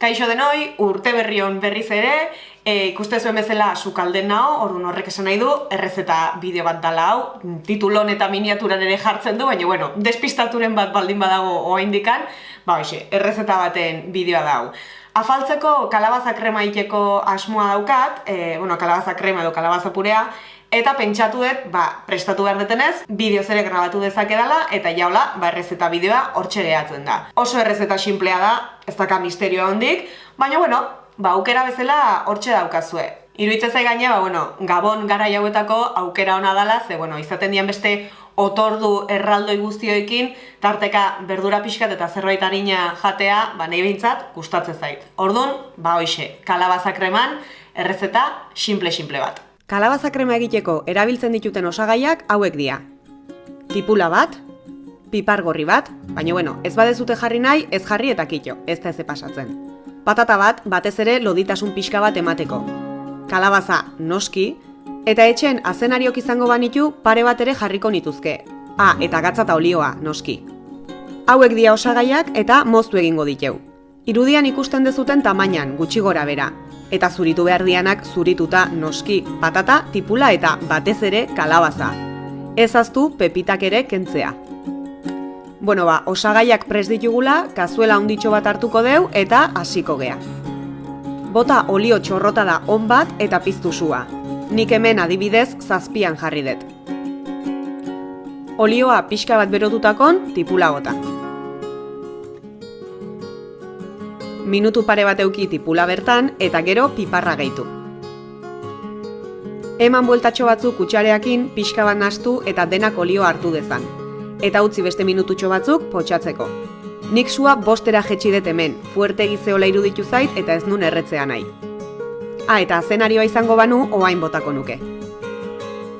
Kaixo denoi, urte berri hon berriz ere, e, ikuste zuen bezala sukalden nao, orduan horrek esan nahi du, errezeta bideo bat dala hau, titulon eta miniaturan ere jartzen du, baina bueno, despistaturen bat baldin badago oaindikan, ba hoxe, errezeta baten bideoa da hau. Afaltzeko kalabaza krema iteko asmoa daukat, e, bueno, kalabaza krema edo kalabaza purea, Eta pentsatu dut, ba, prestatu behar detenez, bideo ere grabatu dezake dela, eta jaula, ba, errezeta bideoa hortxe gehatzen da. Oso errezeta simplea da, ez daka misterioa hondik, baina, bueno, ba, aukera bezala hortxe daukazue. Iruitze zai gaina, ba, bueno, gabon gara jauetako aukera ona dela, ze, bueno, izaten dian beste otordu erraldoi guztioekin, tarteka berdura pixkat eta zerbait harina jatea, ba, nahi behintzat, gustatzen zait. Orduan, ba, hoxe, kalabaza kreman, errezeta simple-simple bat. Kalabaza krema egiteko erabiltzen dituten osagaiak hauek dira. Tipula bat, pipar gorri bat, baina bueno, ez badezute jarri nahi, ez jarri eta kitxo, ez da ez pasatzen. Patata bat, batez ere loditasun pixka bat emateko. Kalabaza noski, eta etxen azenariok izango banitu pare bat ere jarriko nituzke. Ah, eta gatza eta olioa, noski. Hauek dia osagaiak eta moztu egingo diteu. Irudian ikusten dezuten tamainan, gutxi gora bera, eta zuritu behar dianak zurituta noski, patata, tipula eta batez ere kalabaza. Ez aztu pepitak ere kentzea. Bueno ba, osagaiak pres ditugula, kazuela onditxo bat hartuko deu eta hasiko gea. Bota olio txorrota da on bat eta piztu sua. Nik hemen adibidez zazpian jarri dut. Olioa pixka bat berotutakon tipula gota. minutu pare bat euki tipula bertan eta gero piparra gehitu. Eman bueltatxo batzuk kutsareakin pixka bat nastu eta denak olio hartu dezan. Eta utzi beste minututxo batzuk potxatzeko. Nik sua bostera jetxi dut hemen, fuerte gizeola iruditu zait eta ez nun erretzea nahi. Ah, eta zenarioa izango banu oain botako nuke.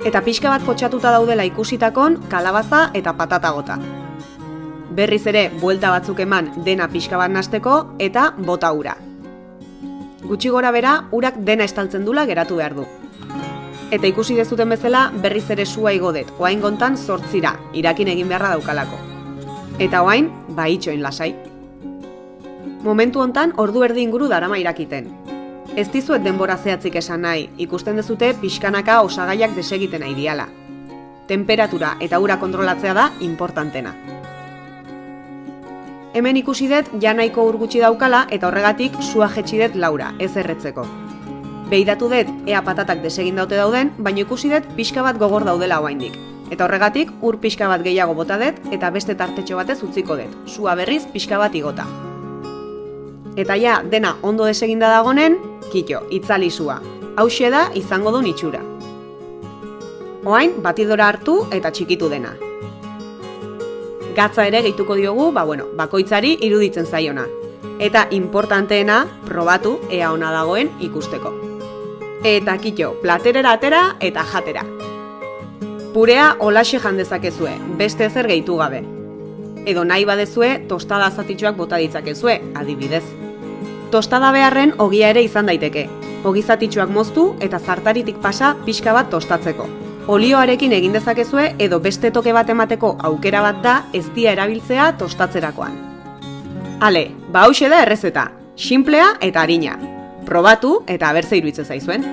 Eta pixka bat potxatuta daudela ikusitakon kalabaza eta patata gota berriz ere buelta batzuk eman dena pixka bat nasteko eta bota ura. Gutxi gora bera, urak dena estaltzen dula geratu behar du. Eta ikusi dezuten bezala berriz ere sua igodet, oain gontan sortzira, irakin egin beharra daukalako. Eta oain, ba itxoin lasai. Momentu hontan ordu erdi inguru darama irakiten. Ez dizuet denbora zehatzik esan nahi, ikusten dezute pixkanaka osagaiak desegiten nahi diala. Temperatura eta ura kontrolatzea da importantena. Hemen ikusi dut ja nahiko urgutxi daukala eta horregatik sua jetxi dut laura, ez erretzeko. Beidatu dut ea patatak desegin daute dauden, baina ikusi dut pixka bat gogor daudela oraindik. Eta horregatik ur pixka bat gehiago bota dut eta beste tartetxo batez utziko dut, sua berriz pixka bat igota. Eta ja, dena ondo deseginda dagonen, kitxo, itzali sua. Hau da izango du itxura. Oain, batidora hartu eta txikitu dena, gatza ere gehituko diogu, ba bueno, bakoitzari iruditzen zaiona. Eta importanteena, probatu ea ona dagoen ikusteko. Eta kitxo, platerera atera eta jatera. Purea olaxe jandezakezue, beste ezer gehitu gabe. Edo nahi badezue, tostada zatitxoak bota ditzakezue, adibidez. Tostada beharren ogia ere izan daiteke. Ogi zatitxoak moztu eta zartaritik pasa pixka bat tostatzeko olioarekin egin dezakezue edo beste toke bat emateko aukera bat da ez dia erabiltzea tostatzerakoan. Ale, ba da errezeta, simplea eta harina. Probatu eta abertze iruitze zaizuen.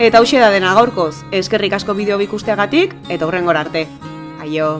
Eta hause da dena gaurkoz, eskerrik asko bideo bikusteagatik eta hurrengor arte. Aio!